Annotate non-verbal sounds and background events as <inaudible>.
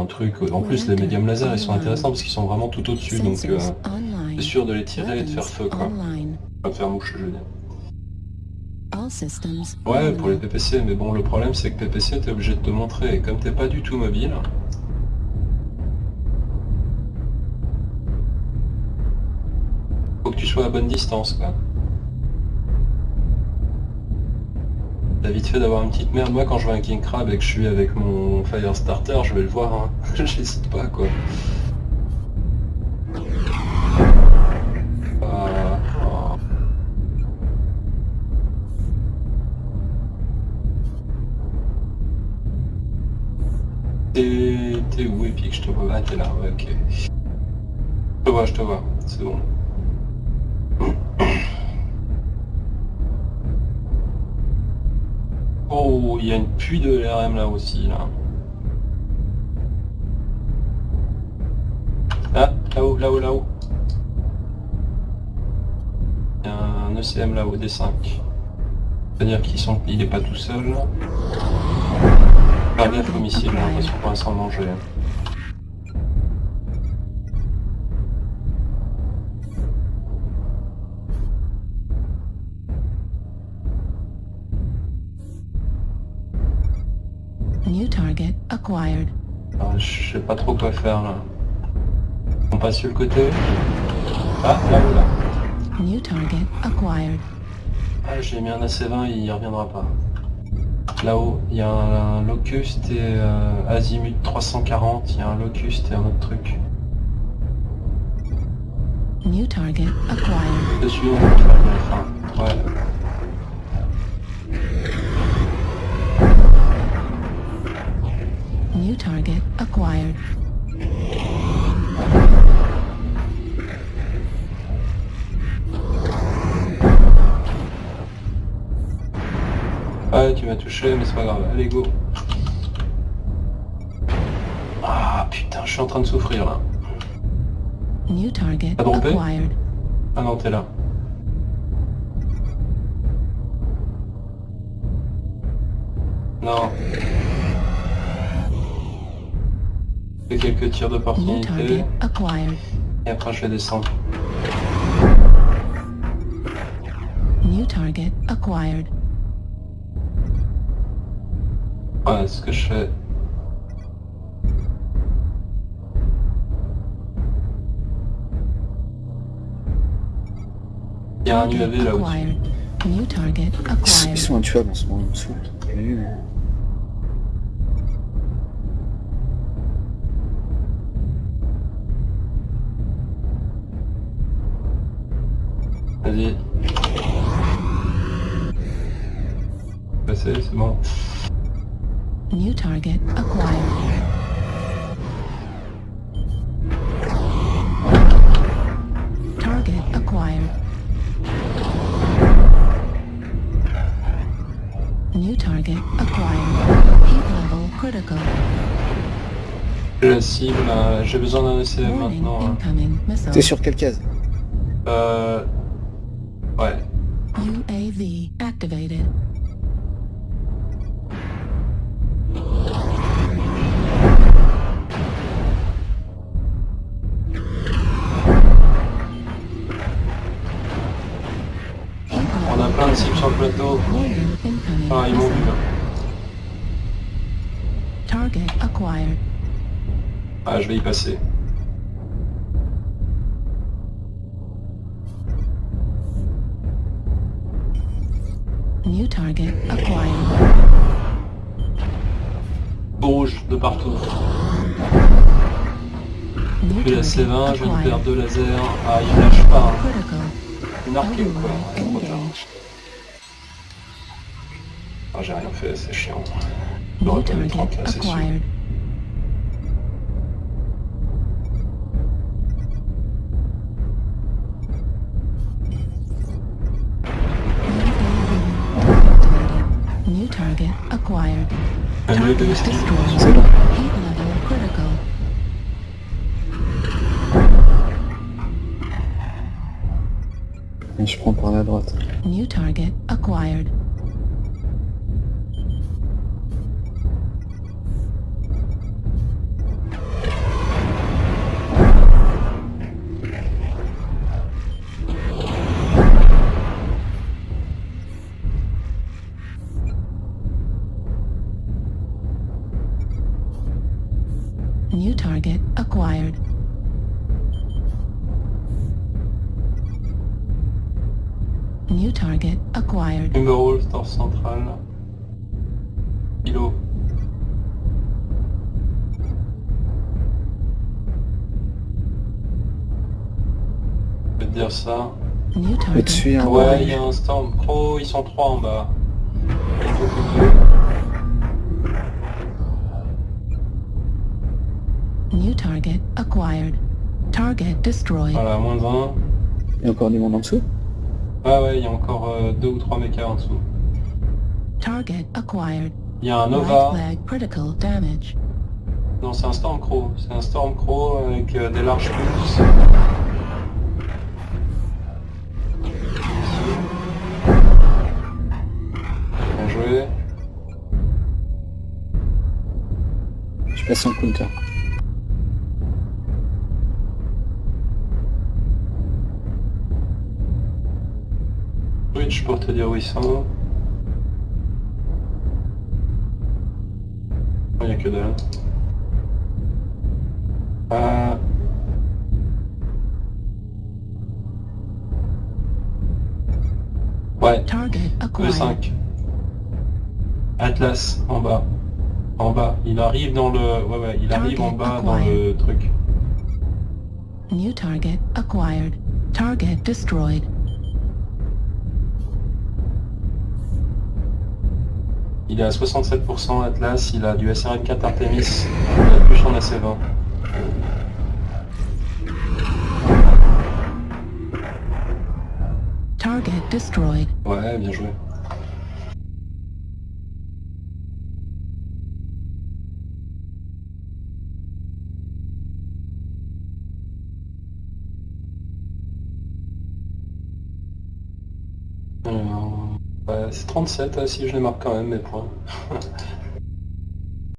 un truc. En plus, les médiums laser, ils sont intéressants parce qu'ils sont vraiment tout au-dessus, donc euh, c'est sûr de les tirer et de faire feu, quoi. De faire mouche, je veux dire. Ouais, pour les PPC, mais bon, le problème c'est que PPC, t'es obligé de te montrer, et comme t'es pas du tout mobile... Faut que tu sois à bonne distance, quoi. Vite fait d'avoir une petite merde. Moi, quand je vois un King Crab et que je suis avec mon Fire Starter, je vais le voir, hein. <laughs> J'hésite pas, quoi. T'es où Epic? Je te vois. Ah t'es là, ok. Je te vois, je te vois, c'est bon. Il y a une pluie de LRM là aussi, là. Ah, là-haut, là-haut, là-haut. Il y a un ECM là-haut, D5. C'est-à-dire qu'il sont... il est pas tout seul. Faire gaffe au missile, j'ai l'impression qu'on s'en manger. New target acquired. Ah, je sais pas trop quoi faire là. On passe sur le côté. Ah, là ou là. New target acquired. Ah, j'ai mis un AC-20, il reviendra pas. Là-haut, il y a un, Locust et euh, Azimut 340, il y a un Locust et un autre truc. New target acquired. Dessus, on. Ouais. New target acquired. Ah, tu m'as touché, mais c'est pas grave. Allez, go. Ah, putain, je suis en train de souffrir, là. New target T'as droppé acquired. Ah non, t'es là. Non. Fais quelques tirs d'opportunité. Et après, je vais descendre. New target acquired. Ouais, ce que je fais. Il y a un Target UAV target Ils sont intuables en ce moment, ils me saoulent. Target acquired. Target acquired. New target acquired. Heat level critical. La cible, j'ai besoin d'un ECM maintenant. hein. T'es sur quelle case? Euh... Ouais. UAV activated. Ah, ils m'ont vu là. Target acquired. Ah, je vais y passer. New target acquired. Rouge de partout. Puis la target C20, je viens de perdre deux lasers. Ah, il lâche pas. Hein. Marqué ou quoi Ah, j'ai rien fait, c'est chiant. New J'aurais pas mis 30 target là, c'est sûr. acquired. UAV New target acquired. Un Target destroyed. C'est bon. Heat level critical. Je prends par la droite. New target acquired. New target acquired. New target acquired. Numéro, store central. Kilo. Je vais te dire ça. New target Au-dessus, hein. Ouais, il y a un Storm Pro, ils sont trois en bas. Il New target acquired. Target destroyed. Voilà, moins de 20. Il y a encore du monde en dessous? Ah ouais, il y a encore euh, deux ou trois mécas en dessous. Target acquired. Il y a un Right Nova. leg critical damage. Non, c'est un Stormcrow. C'est un Stormcrow avec euh, des larges pulses. Bien joué. Je passe en counter. Switch pour te dire où ils sont. Il n'y a que dalle. Ah. Ouais, Target le acquired. 5. Atlas, en bas. En bas. Il arrive dans le... Ouais, ouais, il arrive en bas dans le truc. New target acquired. Target destroyed. Il est à 67% Atlas, il a du SRM4 Artemis, il a plus en AC20. Target destroyed. Ouais, bien joué. Alors, ouais, c'est 37 euh, si je les marque quand même mes points.